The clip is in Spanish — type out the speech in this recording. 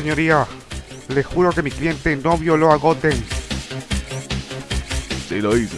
señoría. Le juro que mi cliente no violó a Goten. Sí lo hizo.